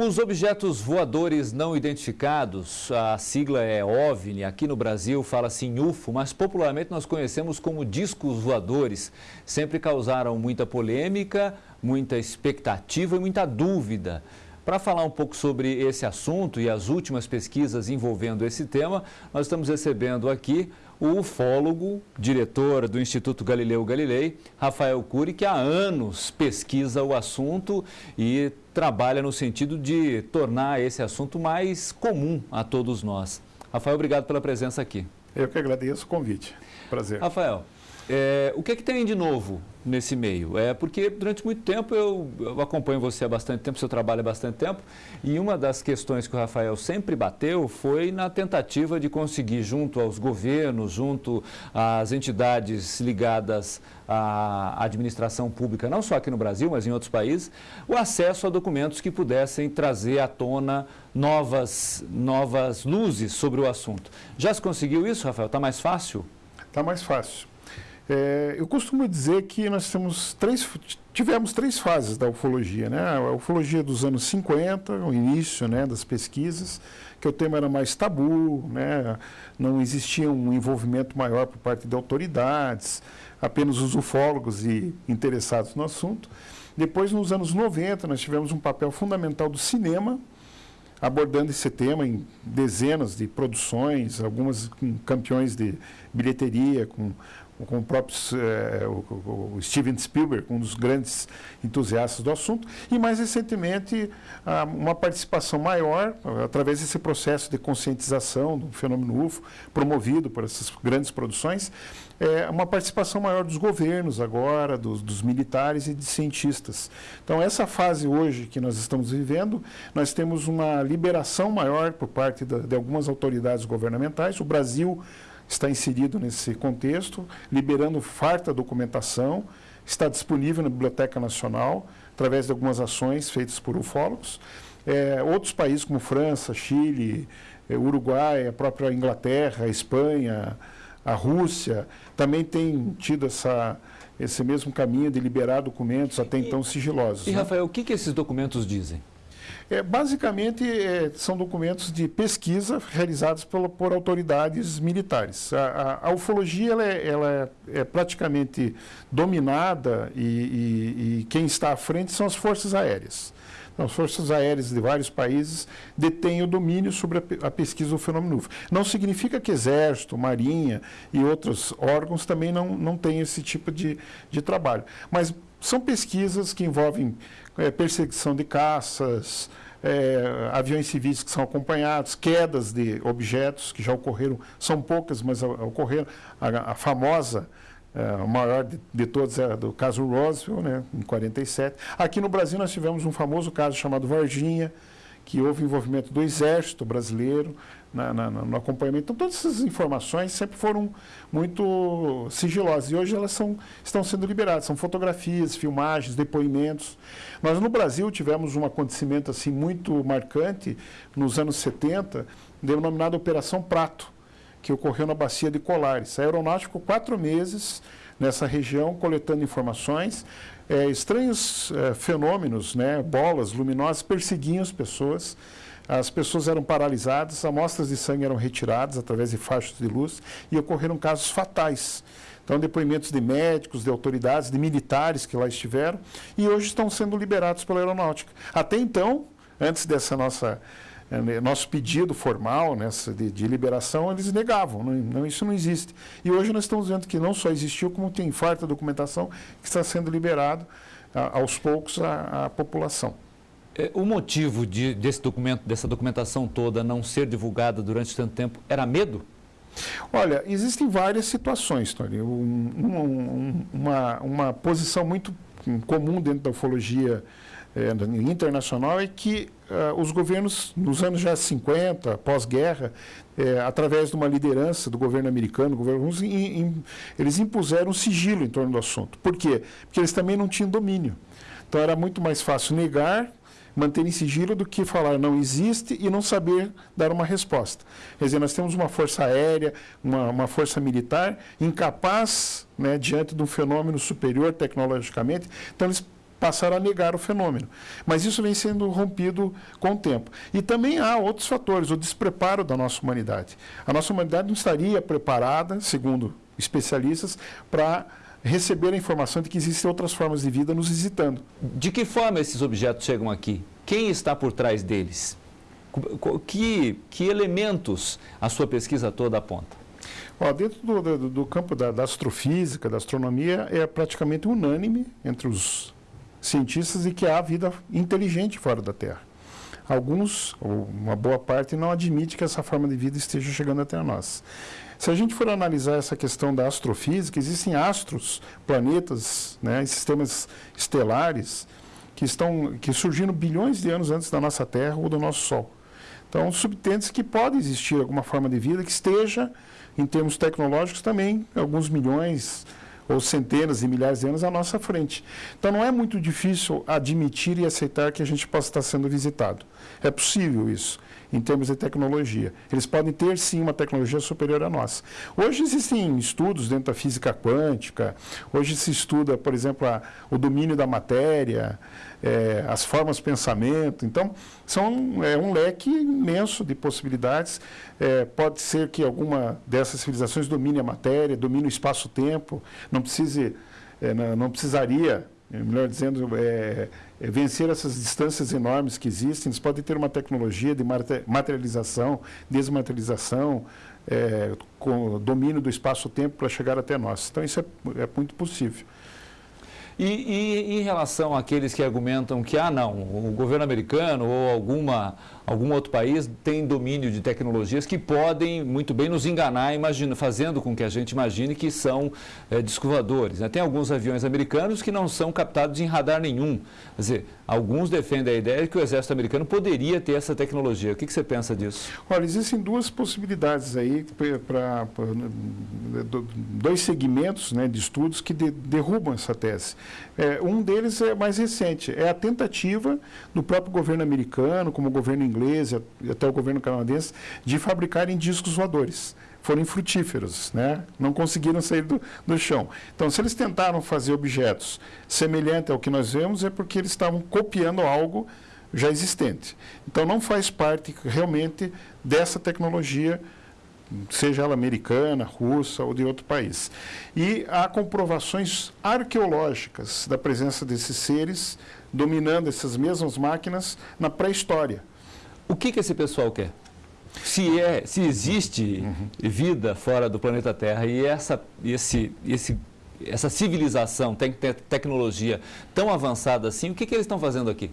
Os objetos voadores não identificados, a sigla é OVNI, aqui no Brasil fala-se em UFO, mas popularmente nós conhecemos como discos voadores. Sempre causaram muita polêmica, muita expectativa e muita dúvida. Para falar um pouco sobre esse assunto e as últimas pesquisas envolvendo esse tema, nós estamos recebendo aqui o ufólogo, diretor do Instituto Galileu Galilei, Rafael Cury, que há anos pesquisa o assunto e trabalha no sentido de tornar esse assunto mais comum a todos nós. Rafael, obrigado pela presença aqui. Eu que agradeço o convite. Prazer. Rafael, é, o que, é que tem de novo nesse meio? É porque durante muito tempo eu, eu, acompanho você há bastante tempo, seu trabalho há bastante tempo, e uma das questões que o Rafael sempre bateu foi na tentativa de conseguir, junto aos governos, junto às entidades ligadas à administração pública, não só aqui no Brasil, mas em outros países, o acesso a documentos que pudessem trazer à tona novas, novas luzes sobre o assunto. Já se conseguiu isso, Rafael? Está mais fácil? Está mais fácil. É, eu costumo dizer que nós temos três, tivemos três fases da ufologia. Né? A ufologia dos anos 50, o início né, das pesquisas, que o tema era mais tabu, né? não existia um envolvimento maior por parte de autoridades, apenas os ufólogos e interessados no assunto. Depois, nos anos 90, nós tivemos um papel fundamental do cinema, abordando esse tema em dezenas de produções, algumas com campeões de bilheteria, com com o próprio é, o, o Steven Spielberg, um dos grandes entusiastas do assunto, e mais recentemente uma participação maior, através desse processo de conscientização do fenômeno UFO, promovido por essas grandes produções, é, uma participação maior dos governos agora, dos, dos militares e de cientistas. Então, essa fase hoje que nós estamos vivendo, nós temos uma liberação maior por parte da, de algumas autoridades governamentais. O Brasil está inserido nesse contexto, liberando farta documentação, está disponível na Biblioteca Nacional, através de algumas ações feitas por ufólogos. É, outros países como França, Chile, é, Uruguai, a própria Inglaterra, a Espanha, a Rússia, também têm tido essa, esse mesmo caminho de liberar documentos até então sigilosos. E, né? Rafael, o que, que esses documentos dizem? É, basicamente, é, são documentos de pesquisa realizados por, por autoridades militares. A, a, a ufologia ela é, ela é, praticamente dominada e, e, e quem está à frente são as forças aéreas. Então, as forças aéreas de vários países detêm o domínio sobre a, pesquisa do fenômeno UFO. Não significa que Exército, Marinha e outros órgãos também não, não têm esse tipo de, de trabalho. Mas são pesquisas que envolvem é, perseguição de caças, é, aviões civis que são acompanhados, quedas de objetos que já ocorreram, são poucas, mas ocorreram. A, a famosa, é, a maior de, de todas é do caso Roswell, né, em 47. Aqui no Brasil nós tivemos um famoso caso chamado Varginha, que houve envolvimento do Exército brasileiro na, na, no acompanhamento. Então, todas essas informações sempre foram muito sigilosas e hoje elas são, estão sendo liberadas. São fotografias, filmagens, depoimentos. Nós, no Brasil, tivemos um acontecimento assim muito marcante nos anos 70, denominado Operação Prato, que ocorreu na Bacia de Colares. A aeronáutica ficou quatro meses nessa região coletando informações é, estranhos é, fenômenos, né, bolas luminosas perseguiam as pessoas. As pessoas eram paralisadas, amostras de sangue eram retiradas através de faixas de luz e ocorreram casos fatais. Então, depoimentos de médicos, de autoridades, de militares que lá estiveram e hoje estão sendo liberados pela aeronáutica. Até então, antes dessa nossa nosso pedido formal nessa de, de liberação, eles negavam, não, não, isso não existe. E hoje nós estamos vendo que não só existiu, como tem farta documentação que está sendo liberado a, aos poucos à população. É, o motivo de, desse documento, dessa documentação toda não ser divulgada durante tanto tempo era medo? Olha, existem várias situações, Tony. Um, um, uma, uma posição muito comum dentro da ufologia é, internacional é que uh, os governos, nos anos já 50, pós-guerra, é, através de uma liderança do governo americano, governo, in, in, eles impuseram sigilo em torno do assunto. Por quê? Porque eles também não tinham domínio. Então era muito mais fácil negar, manter em sigilo, do que falar não existe e não saber dar uma resposta. Quer dizer, nós temos uma força aérea, uma, uma força militar incapaz, né, diante de um fenômeno superior tecnologicamente, então eles passaram a negar o fenômeno. Mas isso vem sendo rompido com o tempo. E também há outros fatores, o despreparo da nossa humanidade. A nossa humanidade não estaria preparada, segundo especialistas, para receber a informação de que existem outras formas de vida nos visitando. De que forma esses objetos chegam aqui? Quem está por trás deles? Que, que elementos a sua pesquisa toda aponta? Ó, dentro do, do, do campo da, da, astrofísica, da astronomia, é praticamente unânime entre os cientistas de que há vida inteligente fora da Terra. Alguns, ou uma boa parte, não admite que essa forma de vida esteja chegando até nós. Se a gente for analisar essa questão da astrofísica, existem astros, planetas, né, sistemas estelares que estão que surgiram bilhões de anos antes da nossa Terra ou do nosso Sol. Então, subtende que pode existir alguma forma de vida que esteja, em termos tecnológicos, também alguns milhões ou centenas de milhares de anos à nossa frente. Então, não é muito difícil admitir e aceitar que a gente possa estar sendo visitado. É possível isso em termos de tecnologia. Eles podem ter sim uma tecnologia superior à nossa. Hoje existem estudos dentro da física quântica, hoje se estuda, por exemplo, a, o domínio da matéria, é, as formas de pensamento. Então, são é, um leque imenso de possibilidades. É, pode ser que alguma dessas civilizações domine a matéria, domine o espaço-tempo, não é, não, não precisaria melhor dizendo, é, é vencer essas distâncias enormes que existem. Eles podem ter uma tecnologia de materialização, desmaterialização, é, com domínio do espaço-tempo para chegar até nós. Então, isso é, é muito possível. E, e, em relação àqueles que argumentam que, ah, não, o governo americano ou alguma, algum outro país tem domínio de tecnologias que podem muito bem nos enganar, imagina, fazendo com que a gente imagine que são é, descovadores. Né? Tem alguns aviões americanos que não são captados em radar nenhum. Quer dizer, alguns defendem a ideia de que o exército americano poderia ter essa tecnologia. O que, que você pensa disso? Olha, existem duas possibilidades aí para dois segmentos né, de estudos que de, derrubam essa tese. É, um deles é mais recente, é a tentativa do próprio governo americano, como o governo inglês e até o governo canadense, de fabricarem discos voadores. Foram infrutíferos, né? não conseguiram sair do, do chão. Então, se eles tentaram fazer objetos semelhantes ao que nós vemos, é porque eles estavam copiando algo já existente. Então, não faz parte realmente dessa tecnologia seja ela americana, russa ou de outro país. E há comprovações arqueológicas da presença desses seres dominando essas mesmas máquinas na pré-história. O que, que esse pessoal quer? Se, é, se existe uhum. vida fora do planeta Terra e essa, esse, esse essa civilização tem te tecnologia tão avançada assim, o que, que eles estão fazendo aqui?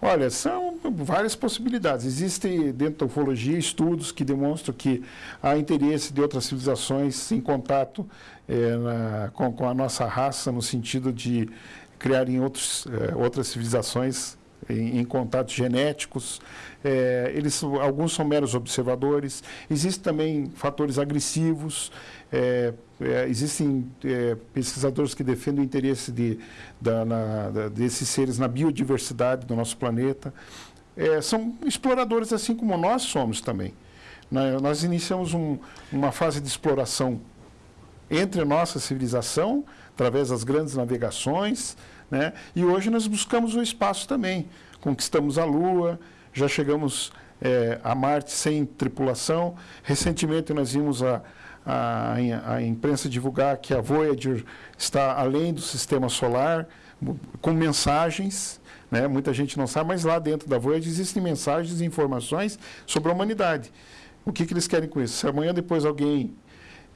Olha, são várias possibilidades. Existem dentro da ufologia estudos que demonstram que há interesse de outras civilizações em contato é, na, com, com, a nossa raça, no sentido de criarem outros, é, outras civilizações em, em contatos genéticos. É, eles, alguns são meros observadores. Existem também fatores agressivos. É, é, existem é, pesquisadores que defendem o interesse de, da, na, da, desses seres na biodiversidade do nosso planeta. É, são exploradores assim como nós somos também. Nós iniciamos um, uma fase de exploração entre nossa civilização, através das grandes navegações, né? e hoje nós buscamos o espaço também. Conquistamos a Lua, já chegamos é, a Marte sem tripulação. Recentemente nós vimos a a, a imprensa divulgar que a Voyager está além do sistema solar, com mensagens, né? muita gente não sabe, mas lá dentro da Voyager existem mensagens e informações sobre a humanidade. O que, que eles querem com isso? Se amanhã depois alguém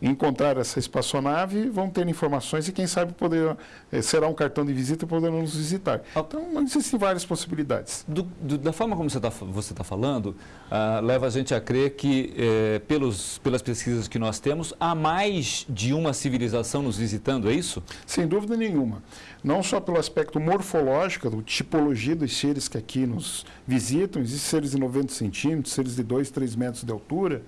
encontrar essa espaçonave, vão ter informações e quem sabe poder, eh, será um cartão de visita e poderão nos visitar. Então, existem várias possibilidades. Do, do, da forma como você está você tá falando, ah, leva a gente a crer que, eh, pelos, pelas pesquisas que nós temos, há mais de uma civilização nos visitando, é isso? Sem dúvida nenhuma. Não só pelo aspecto morfológico, da tipologia dos seres que aqui nos visitam, existem seres de 90 centímetros, seres de 2, 3 metros de altura,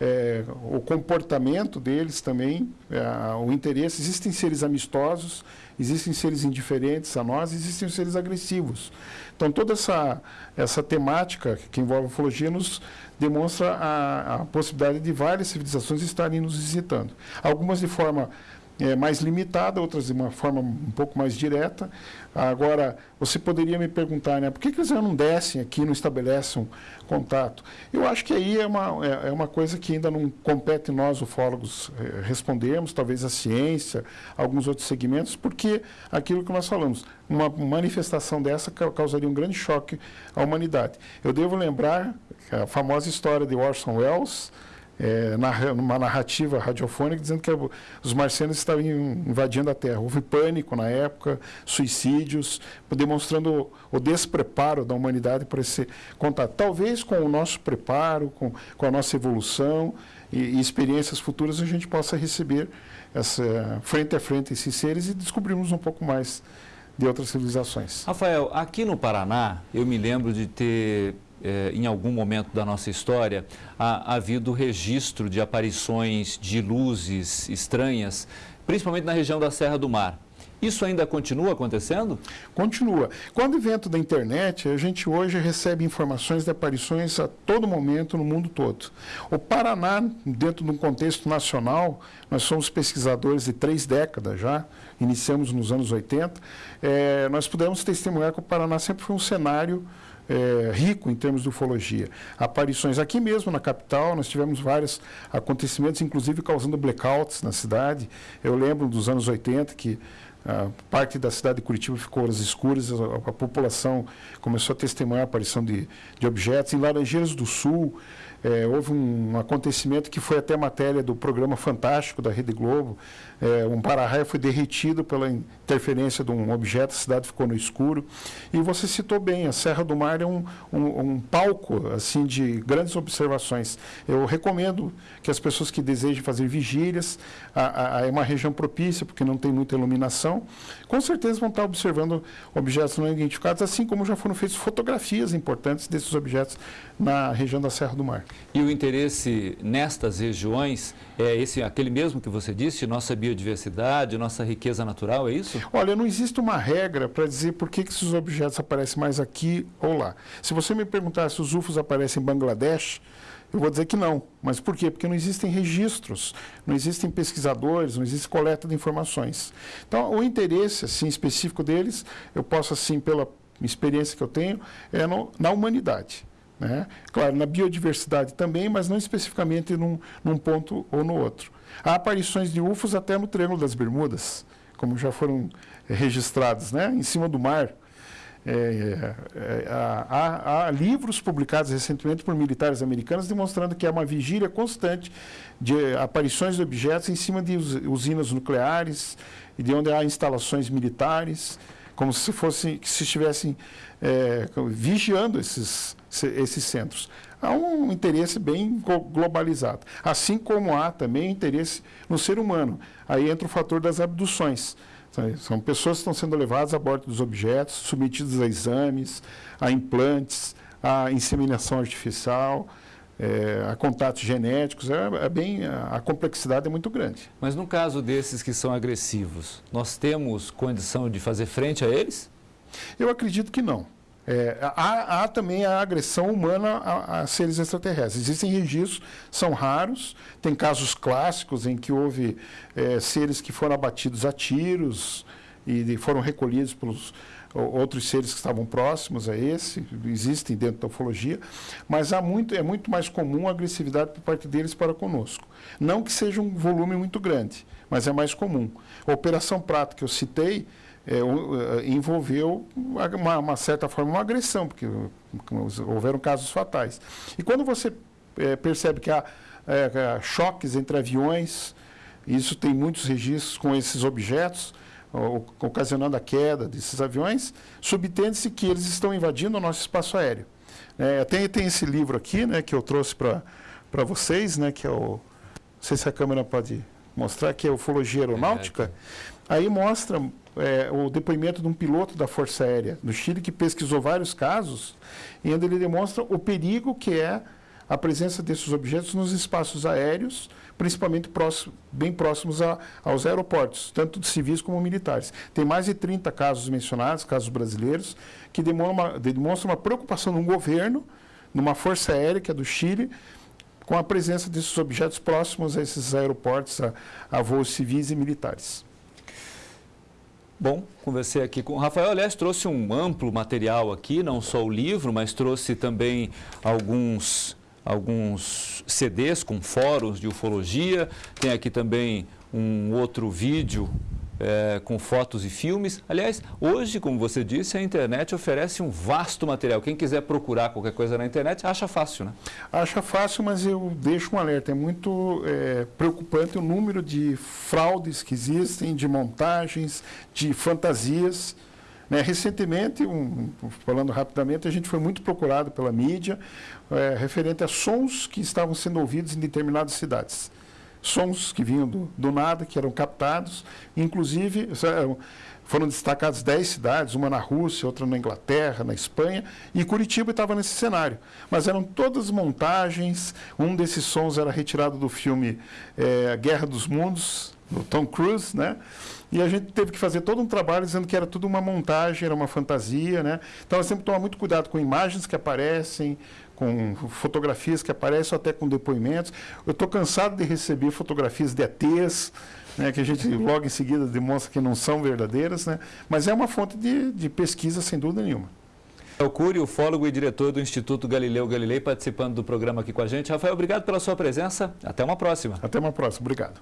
é, o comportamento deles também, é, o interesse. Existem seres amistosos, existem seres indiferentes a nós, existem seres agressivos. Então, toda essa, essa temática que envolve a ufologia nos demonstra a, a possibilidade de várias civilizações estarem nos visitando. Algumas de forma é, mais limitada, outras de uma forma um pouco mais direta. Agora, você poderia me perguntar, né, por que, que eles não descem aqui, não estabelecem contato? Eu acho que aí é uma, é, é uma coisa que ainda não compete nós, ufólogos, é, respondermos, talvez a ciência, alguns outros segmentos, porque aquilo que nós falamos, uma manifestação dessa causaria um grande choque à humanidade. Eu devo lembrar a famosa história de Orson Welles, é, numa narrativa radiofônica dizendo que os marcianos estavam invadindo a Terra. Houve pânico na época, suicídios, demonstrando o despreparo da humanidade para esse contato. Talvez com o nosso preparo, com, com a nossa evolução e, e experiências futuras, a gente possa receber essa, frente a frente esses seres e descobrirmos um pouco mais de outras civilizações. Rafael, aqui no Paraná, eu me lembro de ter eh, em algum momento da nossa história, ha, havido registro de aparições de luzes estranhas, principalmente na região da Serra do Mar. Isso ainda continua acontecendo? Continua. Com o advento da internet, a gente hoje recebe informações de aparições a todo momento no mundo todo. O Paraná, dentro de um contexto nacional, nós somos pesquisadores de três décadas já, iniciamos nos anos 80, é, eh, nós pudemos testemunhar que o Paraná sempre foi um cenário é, rico em termos de ufologia. Aparições aqui mesmo na capital, nós tivemos vários acontecimentos, inclusive causando blackouts na cidade. Eu lembro dos anos 80 que a parte da cidade de Curitiba ficou às escuras, a, a população começou a testemunhar a aparição de, de objetos. Em Laranjeiras do Sul, é, houve um acontecimento que foi até matéria do programa Fantástico da Rede Globo. É, um para-raio foi derretido pela interferência de um objeto, a cidade ficou no escuro. E você citou bem, a Serra do Mar é um, um, um palco assim de grandes observações. Eu recomendo que as pessoas que desejem fazer vigílias, a, a, é uma região propícia, porque não tem muita iluminação, com certeza vão estar observando objetos não identificados, assim como já foram feitas fotografias importantes desses objetos na região da Serra do Mar. E o interesse nestas regiões é esse, aquele mesmo que você disse, nossa biodiversidade, nossa riqueza natural, é isso? Olha, não existe uma regra para dizer por que, que esses objetos aparecem mais aqui ou lá. Se você me perguntar se os UFOs aparecem em Bangladesh, eu vou dizer que não. Mas por quê? Porque não existem registros, não existem pesquisadores, não existe coleta de informações. Então, o interesse assim, específico deles, eu posso, assim, pela experiência que eu tenho, é no, na humanidade. Né? Claro, na biodiversidade também, mas não especificamente num, num ponto ou no outro. Há aparições de UFOs até no Triângulo das Bermudas, como já foram registrados, né? em cima do mar. É, é, há, há, livros publicados recentemente por militares americanos demonstrando que há uma vigília constante de aparições de objetos em cima de usinas nucleares e de onde há instalações militares, como se fossem, se estivessem é, vigiando esses, esses centros. Há um interesse bem globalizado, assim como há também interesse no ser humano. Aí entra o fator das abduções. São pessoas que estão sendo levadas a bordo dos objetos, submetidas a exames, a implantes, a inseminação artificial, é, a contatos genéticos, é, é bem, a, a complexidade é muito grande. Mas no caso desses que são agressivos, nós temos condição de fazer frente a eles? Eu acredito que não. É, há, há, também a agressão humana a, a, seres extraterrestres. Existem registros, são raros, tem casos clássicos em que houve é, seres que foram abatidos a tiros e foram recolhidos pelos outros seres que estavam próximos a esse, existem dentro da ufologia, mas há muito, é muito mais comum a agressividade por parte deles para conosco. Não que seja um volume muito grande, mas é mais comum. A Operação Prato que eu citei, é, é, envolveu uma, uma, certa forma uma agressão, porque houveram casos fatais. E quando você é, percebe que há é, choques entre aviões, isso tem muitos registros com esses objetos, ocasionando a queda desses aviões, subtende-se que eles estão invadindo o nosso espaço aéreo. É, tem, tem esse livro aqui, né, que eu trouxe para vocês, né, que é o... Não sei se a câmera pode mostrar, que é Ufologia Aeronáutica. Aí mostra é, o depoimento de um piloto da Força Aérea do Chile que pesquisou vários casos e onde ele demonstra o perigo que é a presença desses objetos nos espaços aéreos, principalmente próximo, bem próximos a, aos aeroportos, tanto de civis como militares. Tem mais de 30 casos mencionados, casos brasileiros, que demonstram uma, demonstram uma preocupação no governo, numa força aérea, que é do Chile, com a presença desses objetos próximos a esses aeroportos, a, a voos civis e militares. Bom, conversei aqui com o Rafael. Aliás, trouxe um amplo material aqui, não só o livro, mas trouxe também alguns, alguns CDs com fóruns de ufologia. Tem aqui também um outro vídeo é, com fotos e filmes. Aliás, hoje, como você disse, a internet oferece um vasto material. Quem quiser procurar qualquer coisa na internet, acha fácil, né? Acha fácil, mas eu deixo um alerta. É muito é, preocupante o número de fraudes que existem, de montagens, de fantasias. Né? Recentemente, um, falando rapidamente, a gente foi muito procurado pela mídia é, referente a sons que estavam sendo ouvidos em determinadas cidades sons que vinham do, do nada, que eram captados. Inclusive, foram destacadas 10 cidades, uma na Rússia, outra na Inglaterra, na Espanha, e Curitiba estava nesse cenário. Mas eram todas montagens, um desses sons era retirado do filme é, Guerra dos Mundos, do Tom Cruise, né? E a gente teve que fazer todo um trabalho dizendo que era tudo uma montagem, era uma fantasia, né? Então, temos que tomar muito cuidado com imagens que aparecem, com fotografias que aparecem, ou até com depoimentos. Eu estou cansado de receber fotografias de ETs, né, que a gente logo em seguida demonstra que não são verdadeiras, né, mas é uma fonte de, de pesquisa, sem dúvida nenhuma. Rafael Cury, ufólogo e diretor do Instituto Galileu Galilei, participando do programa aqui com a gente. Rafael, obrigado pela sua presença. Até uma próxima. Até uma próxima. Obrigado.